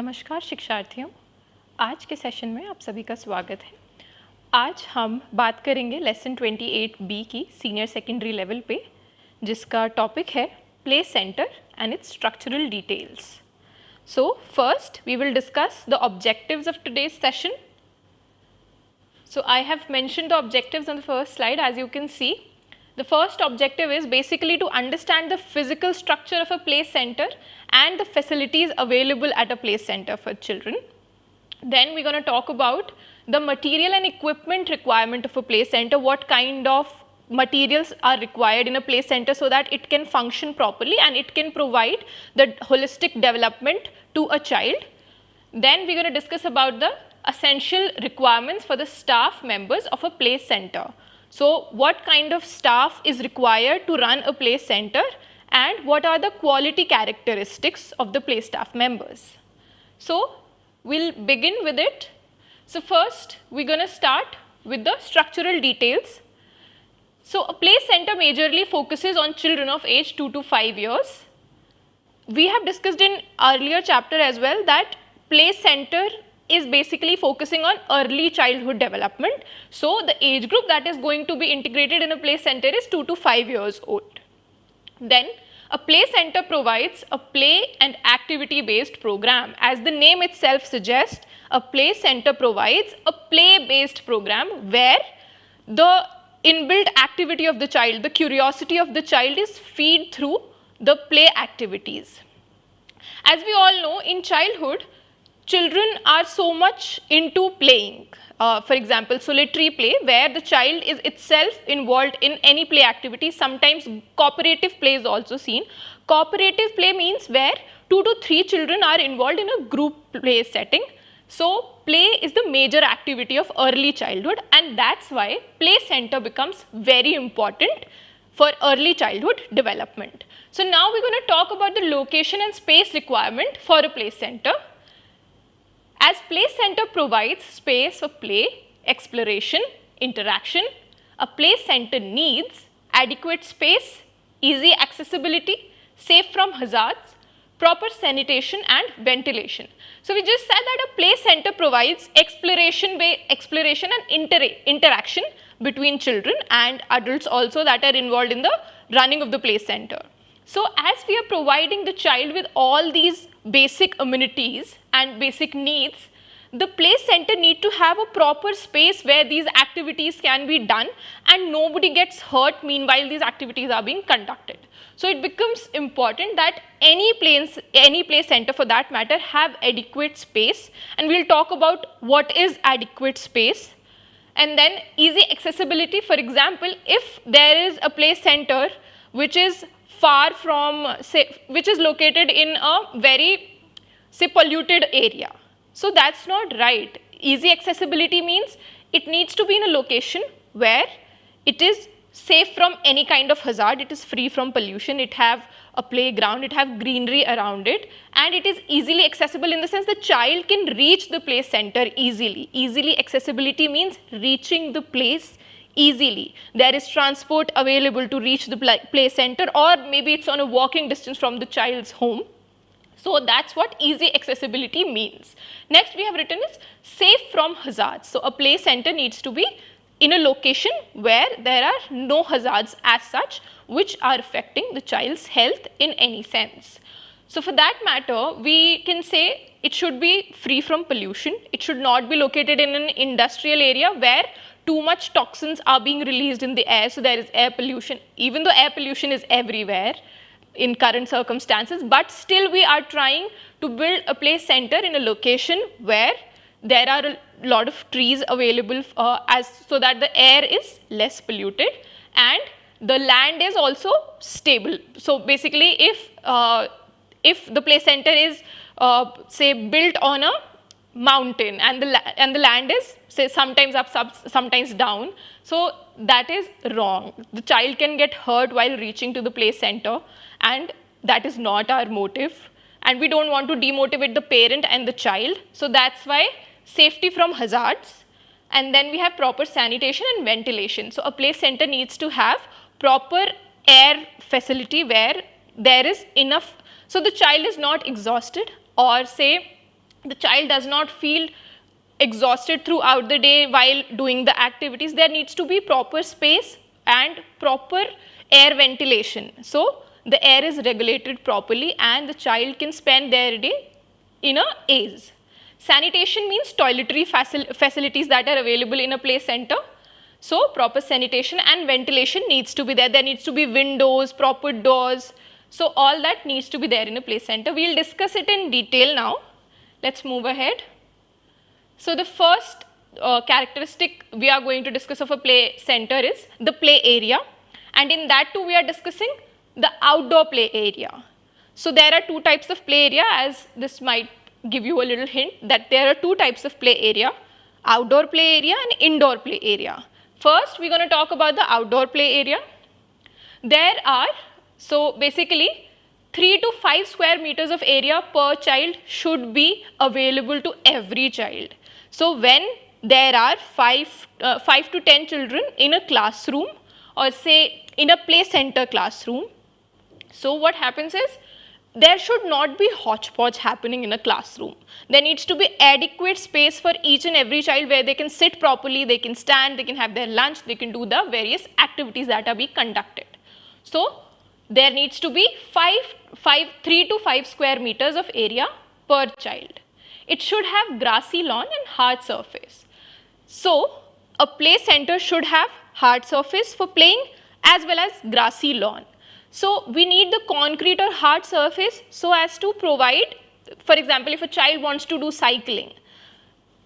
नमस्कार शिक्षार्थियों। आज के सेशन में आप सभी का स्वागत है। आज हम बात करेंगे लेसन 28 बी की सीनियर सेकेंडरी लेवल पे, जिसका टॉपिक है play centre and its structural details so first we will discuss the objectives of today's session so I have mentioned the objectives on the first slide as you can see. The first objective is basically to understand the physical structure of a play center and the facilities available at a play center for children. Then we're going to talk about the material and equipment requirement of a play center, what kind of materials are required in a play center so that it can function properly and it can provide the holistic development to a child. Then we're going to discuss about the essential requirements for the staff members of a play center. So, what kind of staff is required to run a play center and what are the quality characteristics of the play staff members. So, we will begin with it. So, first we are going to start with the structural details. So, a play center majorly focuses on children of age 2 to 5 years. We have discussed in earlier chapter as well that play center is basically focusing on early childhood development. So, the age group that is going to be integrated in a play center is 2 to 5 years old. Then a play center provides a play and activity based program. As the name itself suggests, a play center provides a play based program where the inbuilt activity of the child, the curiosity of the child is feed through the play activities. As we all know in childhood, children are so much into playing. Uh, for example, solitary play where the child is itself involved in any play activity. Sometimes cooperative play is also seen. Cooperative play means where two to three children are involved in a group play setting. So, play is the major activity of early childhood and that's why play center becomes very important for early childhood development. So, now we're going to talk about the location and space requirement for a play center. As play center provides space for play, exploration, interaction, a play center needs adequate space, easy accessibility, safe from hazards, proper sanitation and ventilation. So, we just said that a play center provides exploration, exploration and inter interaction between children and adults also that are involved in the running of the play center. So, as we are providing the child with all these basic amenities and basic needs, the play center need to have a proper space where these activities can be done and nobody gets hurt meanwhile these activities are being conducted. So, it becomes important that any place, any play center for that matter have adequate space and we will talk about what is adequate space and then easy accessibility for example if there is a play center which is far from say which is located in a very say polluted area. So that's not right. Easy accessibility means it needs to be in a location where it is safe from any kind of hazard, it is free from pollution, it have a playground, it have greenery around it and it is easily accessible in the sense the child can reach the play center easily. Easily accessibility means reaching the place easily. There is transport available to reach the play center or maybe it's on a walking distance from the child's home. So that's what easy accessibility means. Next we have written is safe from hazards. So a play center needs to be in a location where there are no hazards as such which are affecting the child's health in any sense. So for that matter, we can say it should be free from pollution. It should not be located in an industrial area where too much toxins are being released in the air. So there is air pollution, even though air pollution is everywhere in current circumstances, but still we are trying to build a play center in a location where there are a lot of trees available uh, as so that the air is less polluted and the land is also stable. So basically if uh, if the play center is uh, say built on a mountain and the and the land is say sometimes up sometimes down so that is wrong the child can get hurt while reaching to the play center and that is not our motive and we don't want to demotivate the parent and the child. So that's why safety from hazards and then we have proper sanitation and ventilation. So a play center needs to have proper air facility where there is enough, so the child is not exhausted or say the child does not feel exhausted throughout the day while doing the activities. There needs to be proper space and proper air ventilation. So, the air is regulated properly and the child can spend their day in a ease. Sanitation means toiletry facil facilities that are available in a play center. So, proper sanitation and ventilation needs to be there. There needs to be windows, proper doors. So, all that needs to be there in a play center. We will discuss it in detail now. Let's move ahead. So, the first uh, characteristic we are going to discuss of a play center is the play area and in that too we are discussing the outdoor play area. So, there are two types of play area as this might give you a little hint that there are two types of play area outdoor play area and indoor play area. First we are going to talk about the outdoor play area. There are so basically 3 to 5 square meters of area per child should be available to every child. So when there are 5, uh, 5 to 10 children in a classroom or say in a play center classroom, so what happens is there should not be hodgepodge happening in a classroom. There needs to be adequate space for each and every child where they can sit properly, they can stand, they can have their lunch, they can do the various activities that are being conducted. So, there needs to be 5, 5, 3 to 5 square meters of area per child. It should have grassy lawn and hard surface. So, a play center should have hard surface for playing as well as grassy lawn. So, we need the concrete or hard surface so as to provide, for example, if a child wants to do cycling,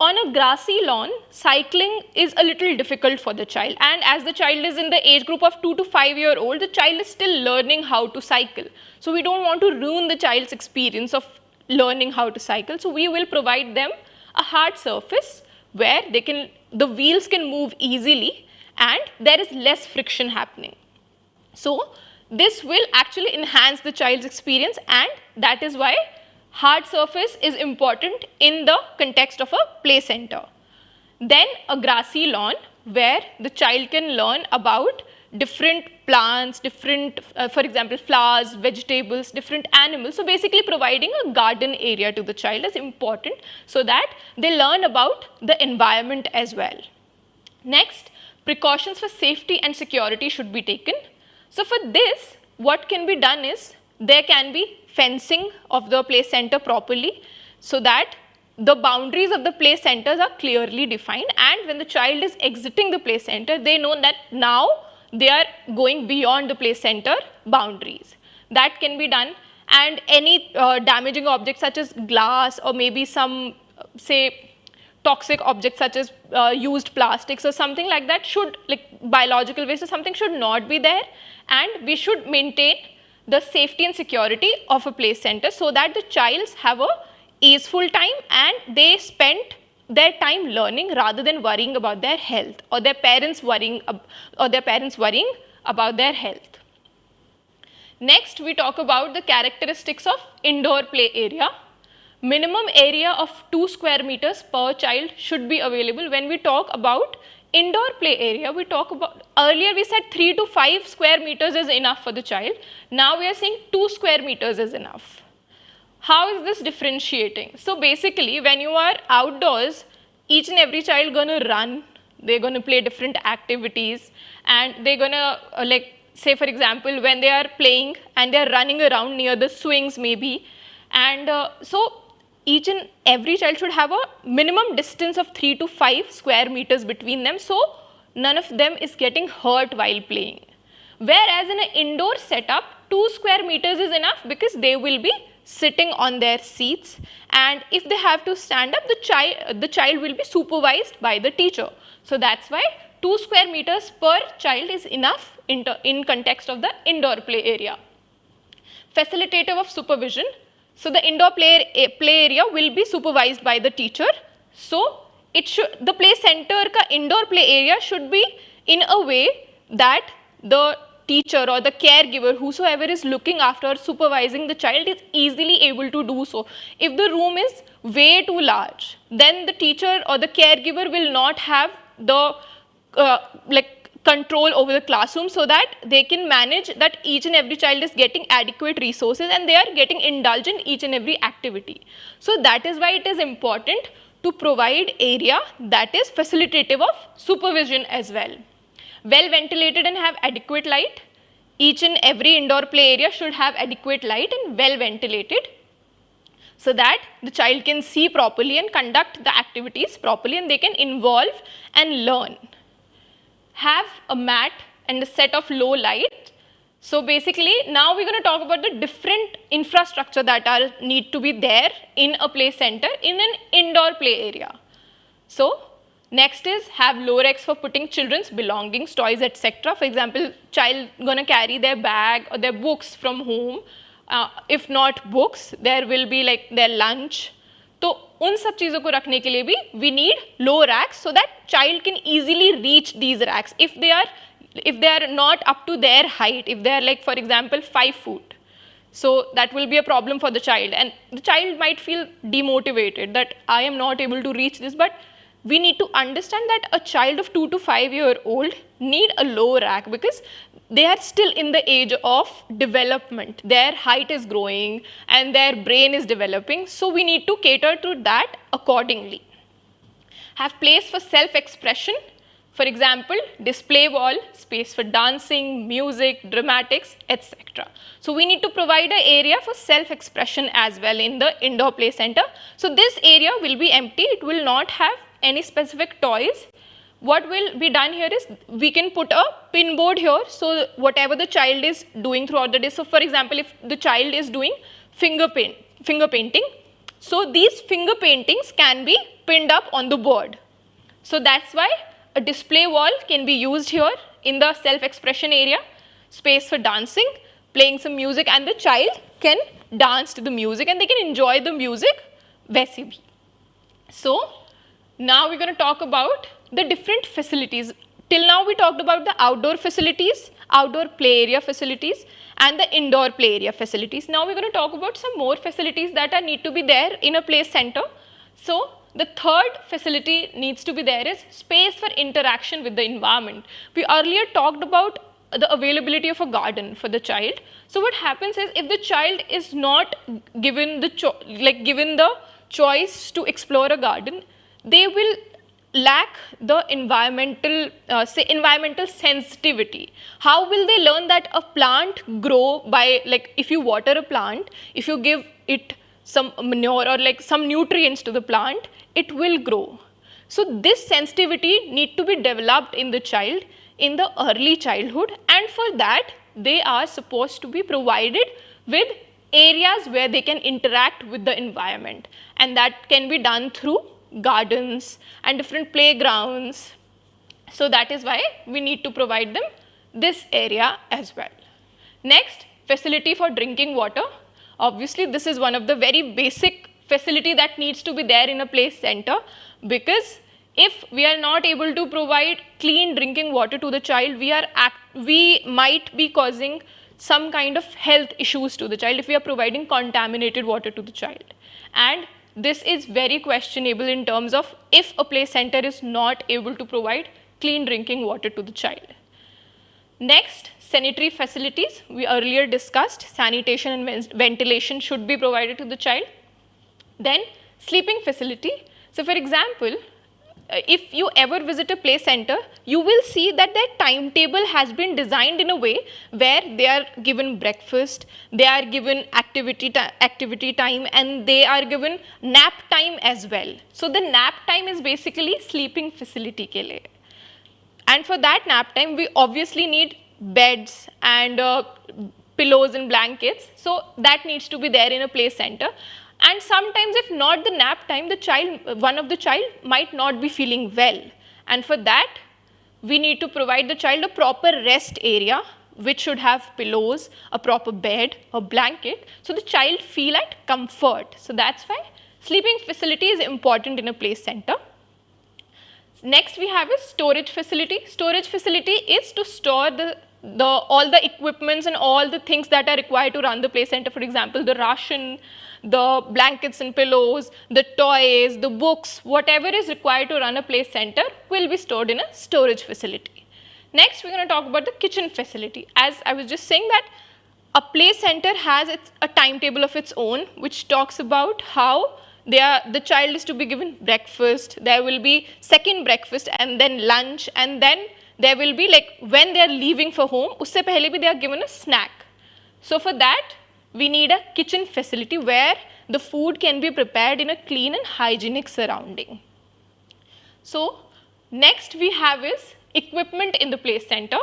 on a grassy lawn, cycling is a little difficult for the child and as the child is in the age group of 2 to 5 year old, the child is still learning how to cycle. So, we do not want to ruin the child's experience of learning how to cycle. So, we will provide them a hard surface where they can, the wheels can move easily and there is less friction happening. So, this will actually enhance the child's experience and that is why hard surface is important in the context of a play center. Then a grassy lawn where the child can learn about different plants, different, uh, for example, flowers, vegetables, different animals. So, basically providing a garden area to the child is important so that they learn about the environment as well. Next, precautions for safety and security should be taken. So, for this, what can be done is there can be fencing of the play center properly so that the boundaries of the play centers are clearly defined. And when the child is exiting the play center, they know that now they are going beyond the play center boundaries. That can be done. And any uh, damaging objects such as glass or maybe some uh, say toxic objects such as uh, used plastics or something like that should like biological waste or something should not be there. And we should maintain the safety and security of a play center so that the childs have a easeful time and they spend their time learning rather than worrying about their health or their parents worrying or their parents worrying about their health. Next we talk about the characteristics of indoor play area. Minimum area of 2 square meters per child should be available when we talk about indoor play area we talk about earlier we said 3 to 5 square meters is enough for the child. Now we are saying 2 square meters is enough. How is this differentiating? So basically when you are outdoors each and every child going to run. They're going to play different activities and they're going to uh, like say for example when they are playing and they're running around near the swings maybe. And uh, so each and every child should have a minimum distance of 3 to 5 square meters between them so none of them is getting hurt while playing. Whereas in an indoor setup 2 square meters is enough because they will be sitting on their seats and if they have to stand up the child the child will be supervised by the teacher. So that's why 2 square meters per child is enough in, in context of the indoor play area. Facilitative of supervision so the indoor play, play area will be supervised by the teacher. So it should the play center ka indoor play area should be in a way that the teacher or the caregiver whosoever is looking after or supervising the child is easily able to do so. If the room is way too large then the teacher or the caregiver will not have the uh, like control over the classroom so that they can manage that each and every child is getting adequate resources and they are getting indulged in each and every activity. So that is why it is important to provide area that is facilitative of supervision as well. Well ventilated and have adequate light. Each and every indoor play area should have adequate light and well ventilated so that the child can see properly and conduct the activities properly and they can involve and learn have a mat and a set of low light. So basically now we're going to talk about the different infrastructure that are need to be there in a play center in an indoor play area. So next is have low racks for putting children's belongings, toys etc. For example, child going to carry their bag or their books from home. Uh, if not books, there will be like their lunch, तो उन सब चीज़ों को रखने के लिए भी we need low racks so that child can easily reach these racks if they are if they are not up to their height, if they are like for example 5 foot, so that will be a problem for the child and the child might feel demotivated that I am not able to reach this but we need to understand that a child of 2 to 5 year old need a low rack because they are still in the age of development. Their height is growing and their brain is developing. So we need to cater to that accordingly. Have place for self-expression. For example, display wall, space for dancing, music, dramatics, etc. So we need to provide an area for self-expression as well in the indoor play center. So this area will be empty. It will not have any specific toys what will be done here is we can put a pin board here. So whatever the child is doing throughout the day. So for example if the child is doing finger paint finger painting so these finger paintings can be pinned up on the board. So that's why a display wall can be used here in the self expression area space for dancing playing some music and the child can dance to the music and they can enjoy the music वैसे so now we're going to talk about the different facilities. Till now we talked about the outdoor facilities, outdoor play area facilities and the indoor play area facilities. Now we're going to talk about some more facilities that are need to be there in a play center. So the third facility needs to be there is space for interaction with the environment. We earlier talked about the availability of a garden for the child. So what happens is if the child is not given the like given the choice to explore a garden, they will lack the environmental uh, say environmental sensitivity. How will they learn that a plant grow by like if you water a plant if you give it some manure or like some nutrients to the plant it will grow. So this sensitivity need to be developed in the child in the early childhood and for that they are supposed to be provided with areas where they can interact with the environment. And that can be done through gardens and different playgrounds. So that is why we need to provide them this area as well. Next, facility for drinking water. Obviously, this is one of the very basic facility that needs to be there in a place center because if we are not able to provide clean drinking water to the child, we are we might be causing some kind of health issues to the child if we are providing contaminated water to the child. And this is very questionable in terms of if a play center is not able to provide clean drinking water to the child. Next, sanitary facilities. We earlier discussed sanitation and ventilation should be provided to the child. Then, sleeping facility. So, for example, if you ever visit a play center, you will see that their timetable has been designed in a way where they are given breakfast, they are given activity, activity time and they are given nap time as well. So the nap time is basically sleeping facility ke liye. And for that nap time, we obviously need beds and uh, pillows and blankets. So that needs to be there in a play center and sometimes if not the nap time the child one of the child might not be feeling well and for that we need to provide the child a proper rest area which should have pillows, a proper bed, a blanket so the child feel at comfort. So that's why sleeping facility is important in a play center. Next we have a storage facility. Storage facility is to store the the all the equipments and all the things that are required to run the play center for example the ration the blankets and pillows, the toys, the books, whatever is required to run a play center will be stored in a storage facility. Next, we're going to talk about the kitchen facility. As I was just saying that a play center has its, a timetable of its own, which talks about how are, the child is to be given breakfast, there will be second breakfast and then lunch and then there will be like when they are leaving for home, usse pehle bhi they are given a snack. So for that, we need a kitchen facility where the food can be prepared in a clean and hygienic surrounding. So next we have is equipment in the play center.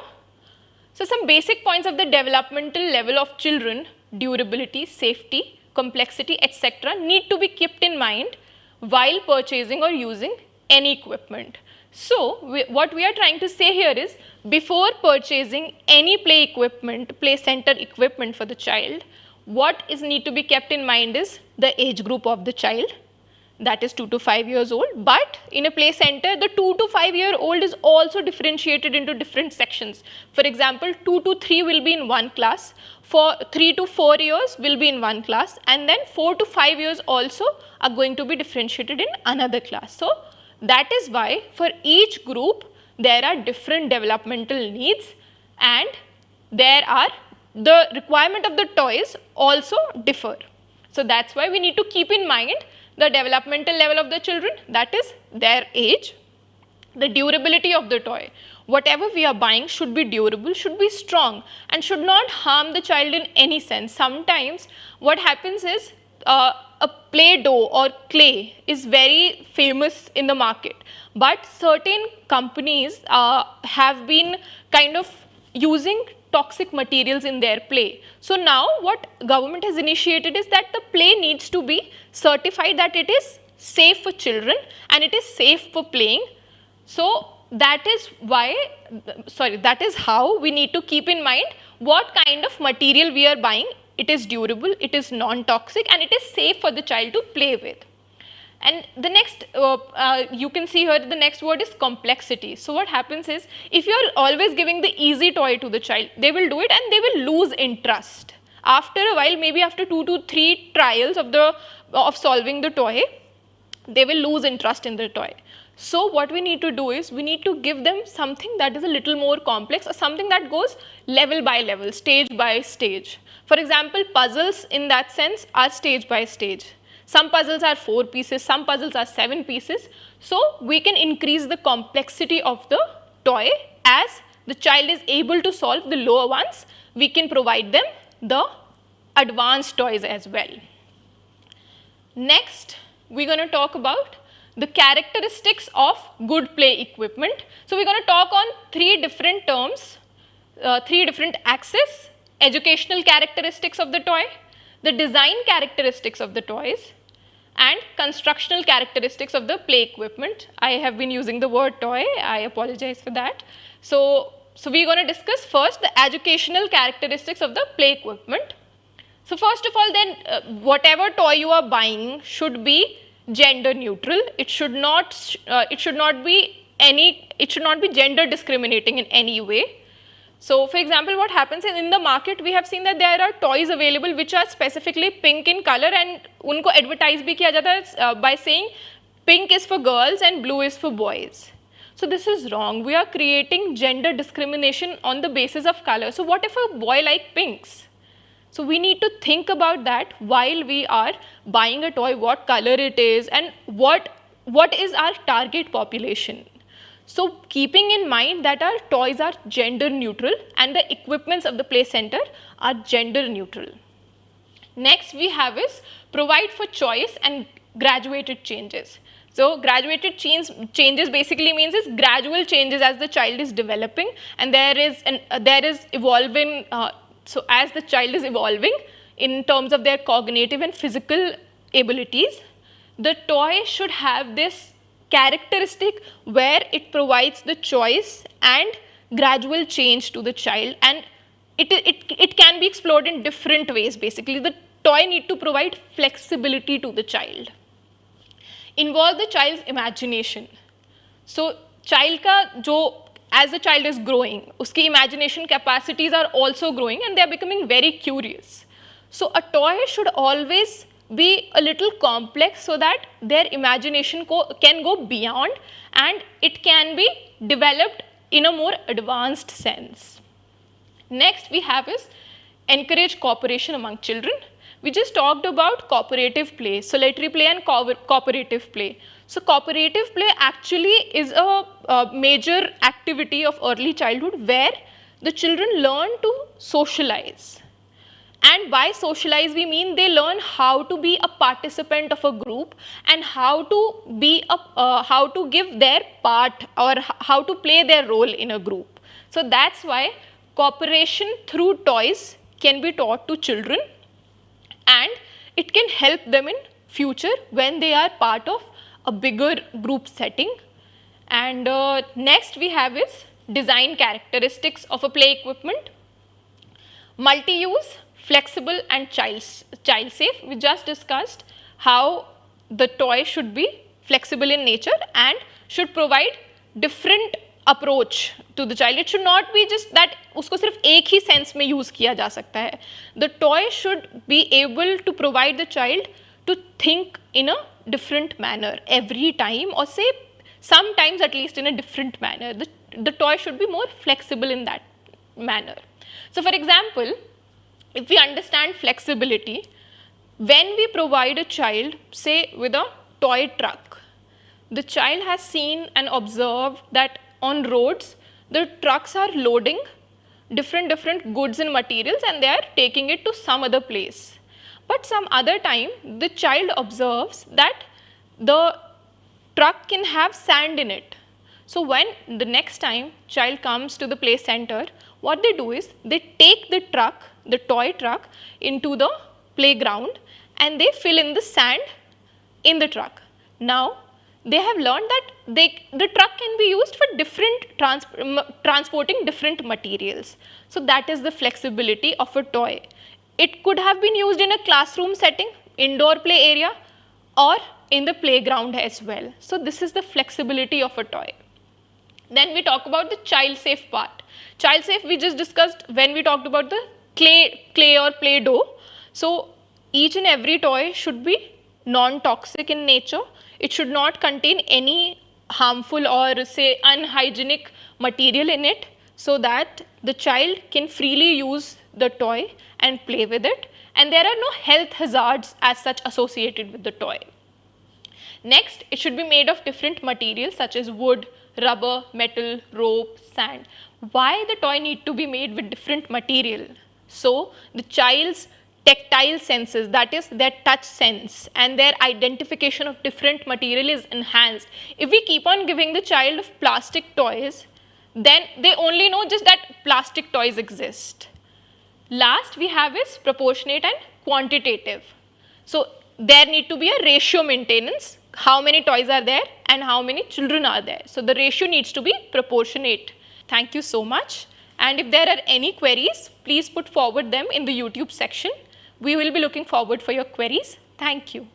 So some basic points of the developmental level of children, durability, safety, complexity, etc. need to be kept in mind while purchasing or using any equipment. So, we, what we are trying to say here is before purchasing any play equipment, play center equipment for the child, what is need to be kept in mind is the age group of the child. That is 2 to 5 years old. But in a play center the 2 to 5 year old is also differentiated into different sections. For example 2 to 3 will be in one class, for 3 to 4 years will be in one class. And then 4 to 5 years also are going to be differentiated in another class. So that is why for each group there are different developmental needs. And there are the requirement of the toys also differ. So that's why we need to keep in mind the developmental level of the children that is their age, the durability of the toy. Whatever we are buying should be durable, should be strong and should not harm the child in any sense. Sometimes what happens is uh, a Play-Doh or clay is very famous in the market but certain companies uh, have been kind of using toxic materials in their play. So now what government has initiated is that the play needs to be certified that it is safe for children and it is safe for playing. So that is why, sorry, that is how we need to keep in mind what kind of material we are buying. It is durable, it is non-toxic and it is safe for the child to play with. And the next, uh, uh, you can see here the next word is complexity. So what happens is, if you are always giving the easy toy to the child, they will do it and they will lose interest. After a while, maybe after two to three trials of the of solving the toy, they will lose interest in the toy. So what we need to do is, we need to give them something that is a little more complex or something that goes level by level, stage by stage. For example, puzzles in that sense are stage by stage some puzzles are 4 pieces, some puzzles are 7 pieces. So, we can increase the complexity of the toy as the child is able to solve the lower ones, we can provide them the advanced toys as well. Next, we are going to talk about the characteristics of good play equipment. So, we are going to talk on three different terms, uh, three different axes, educational characteristics of the toy, the design characteristics of the toys, and constructional characteristics of the play equipment. I have been using the word toy, I apologize for that. So, so we are going to discuss first the educational characteristics of the play equipment. So first of all then uh, whatever toy you are buying should be gender neutral. It should not, uh, it should not be any, it should not be gender discriminating in any way. So for example, what happens is in the market, we have seen that there are toys available which are specifically pink in color and unko advertise bhi kiya jata uh, by saying pink is for girls and blue is for boys. So this is wrong. We are creating gender discrimination on the basis of color. So what if a boy like pinks? So we need to think about that while we are buying a toy, what color it is and what, what is our target population. So keeping in mind that our toys are gender neutral and the equipments of the play center are gender neutral. Next we have is provide for choice and graduated changes. So graduated change, changes basically means is gradual changes as the child is developing and there is an, uh, there is evolving uh, so as the child is evolving in terms of their cognitive and physical abilities the toy should have this characteristic where it provides the choice and gradual change to the child and it, it, it can be explored in different ways basically. The toy need to provide flexibility to the child. Involve the child's imagination. So child ka jo as the child is growing, uski imagination capacities are also growing and they are becoming very curious. So a toy should always be a little complex so that their imagination can go beyond and it can be developed in a more advanced sense. Next we have is encourage cooperation among children. We just talked about cooperative play, solitary play and co cooperative play. So cooperative play actually is a, a major activity of early childhood where the children learn to socialize and by socialize we mean they learn how to be a participant of a group and how to be a uh, how to give their part or how to play their role in a group. So that's why cooperation through toys can be taught to children and it can help them in future when they are part of a bigger group setting. And uh, next we have is design characteristics of a play equipment. Multi-use flexible and child, child safe. We just discussed how the toy should be flexible in nature and should provide different approach to the child. It should not be just that usko sirf ek hi sense mein use kiya ja sakta hai. The toy should be able to provide the child to think in a different manner every time or say sometimes at least in a different manner. The, the toy should be more flexible in that manner. So for example, if we understand flexibility, when we provide a child say with a toy truck, the child has seen and observed that on roads the trucks are loading different different goods and materials and they are taking it to some other place. But some other time the child observes that the truck can have sand in it. So when the next time child comes to the play center, what they do is they take the truck the toy truck into the playground and they fill in the sand in the truck. Now, they have learned that they, the truck can be used for different trans, transporting different materials. So, that is the flexibility of a toy. It could have been used in a classroom setting, indoor play area or in the playground as well. So, this is the flexibility of a toy. Then we talk about the child safe part. Child safe we just discussed when we talked about the clay, clay or play-doh. So each and every toy should be non-toxic in nature. It should not contain any harmful or say unhygienic material in it so that the child can freely use the toy and play with it and there are no health hazards as such associated with the toy. Next, it should be made of different materials such as wood, rubber, metal, rope, sand. Why the toy need to be made with different material? So, the child's tactile senses that is their touch sense and their identification of different material is enhanced. If we keep on giving the child of plastic toys then they only know just that plastic toys exist. Last we have is proportionate and quantitative. So there need to be a ratio maintenance how many toys are there and how many children are there. So the ratio needs to be proportionate. Thank you so much. And if there are any queries, please put forward them in the YouTube section. We will be looking forward for your queries. Thank you.